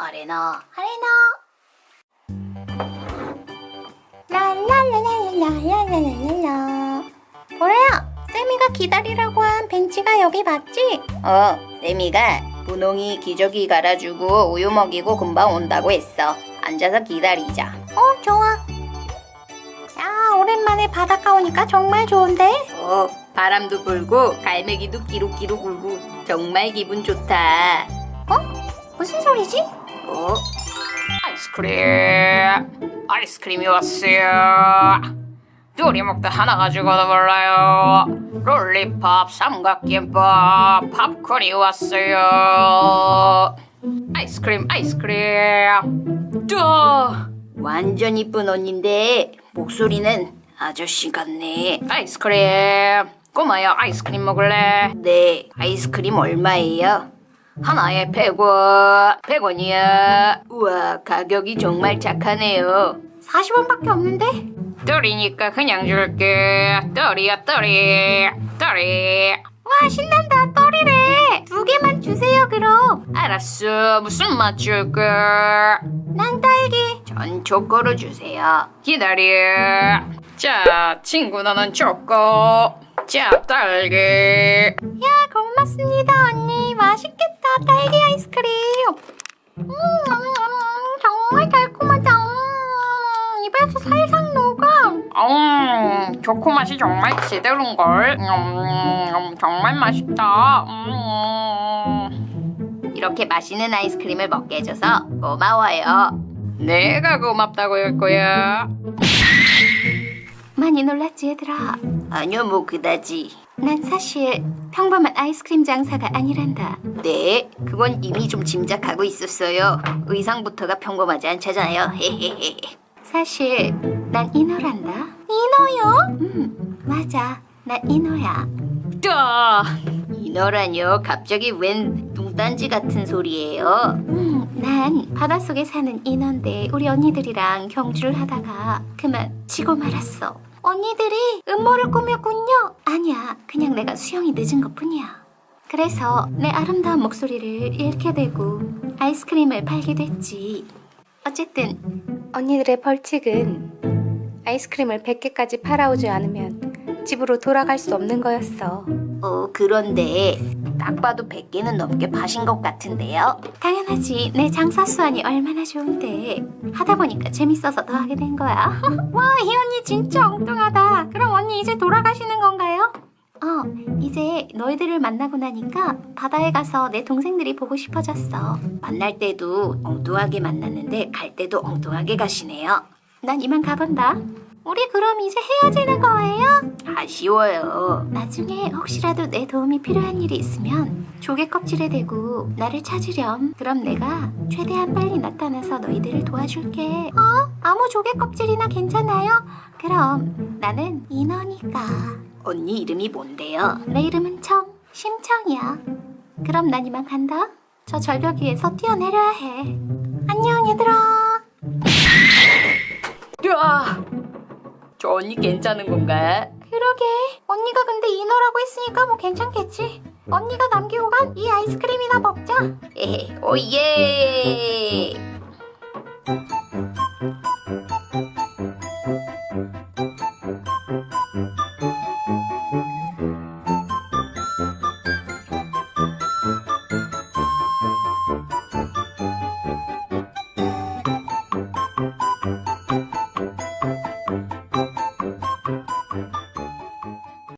아레나 아레나 랄랄랄랄랄랄랄랄라 보라야 쌤이가 기다리라고 한 벤치가 여기 맞지? 어 쌤이가 분홍이 기저귀 갈아주고 우유 먹이고 금방 온다고 했어 앉아서 기다리자 어 좋아 야 오랜만에 바닷가 오니까 정말 좋은데? 어 바람도 불고 갈매기도 끼룩끼룩 울고 정말 기분 좋다 어? 무슨 소리지? 어? 아이스크림. 아이스크림이 왔어요. 둘이 먹다 하나 가지고도 몰라요. 롤리팝 삼각김밥 팝콘이 왔어요. 아이스크림 아이스크림. 뚜! 완전 이쁜 언니인데 목소리는 아저씨 같네. 아이스크림. 꼬마야 아이스크림 먹을래? 네 아이스크림 얼마예요? 하나에 100원 100원이야. 우와 가격이 정말 착하네요. 40원밖에 없는데? 떨이니까 그냥 줄게. 떨이야 떨이 떨이. 와 신난다. 떨이래. 두 개만 주세요 그럼. 알았어. 무슨 맛 줄까? 난 딸기. 전 초코로 주세요. 기다려. 자 친구 너는 초코. 자 딸기. 야 고맙습니다 언니. 맛있겠다. 딸기 아이스크림. 음, 음, 음, 정말 달콤하다. 음, 입에서 살살 녹아. 음 초코 맛이 정말 제대로인걸. 음, 정말 맛있다. 음. 이렇게 맛있는 아이스크림을 먹게 해줘서 고마워요. 내가 고맙다고 할 거야. 많이 놀랐지 얘들아? 아니요 뭐 그다지 난 사실 평범한 아이스크림 장사가 아니란다. 네 그건 이미 좀 짐작하고 있었어요. 의상부터가 평범하지 않잖아요. 사실 난 인어란다. 인어요? 음 맞아. 나 인어야. 또! 인어라뇨? 갑자기 웬 뚱딴지 같은 소리예요? 음, 난 바닷속에 사는 인어인데 우리 언니들이랑 경주를 하다가 그만 지고 말았어 언니들이 음모를 꾸몄군요. 아니야 그냥 내가 수영이 늦은 것뿐이야. 그래서 내 아름다운 목소리를 잃게 되고 아이스크림을 팔게 됐지. 어쨌든 언니들의 벌칙은 아이스크림을 100개까지 팔아오지 않으면 집으로 돌아갈 수 없는 거였어. 어 그런데 딱 봐도 100개는 넘게 파신 것 같은데요? 당연하지. 내 장사 수완이 얼마나 좋은데 하다 보니까 재밌어서 더 하게 된 거야. 와 이 언니 진짜 이제 돌아가시는 건가요? 어 이제 너희들을 만나고 나니까 바다에 가서 내 동생들이 보고 싶어졌어 만날 때도 엉뚱하게 만났는데 갈 때도 엉뚱하게 가시네요 난 이만 가본다 우리 그럼 이제 헤어지는 거예요? 아쉬워요. 나중에 혹시라도 내 도움이 필요한 일이 있으면 조개 껍질에 대고 나를 찾으렴. 그럼 내가 최대한 빨리 나타나서 너희들을 도와줄게. 어? 아무 조개 껍질이나 괜찮아요? 그럼 나는 인어니까. 언니 이름이 뭔데요? 내 이름은 청, 심청이야. 그럼 난 이만 간다. 저 절벽 위에서 뛰어내려야 해. 안녕 얘들아. 야, 저 언니 괜찮은 건가? 그러게. 언니가 근데 인어라고 했으니까 뭐 괜찮겠지? 언니가 남기고 간 이 아이스크림이나 먹자. 에헤 오예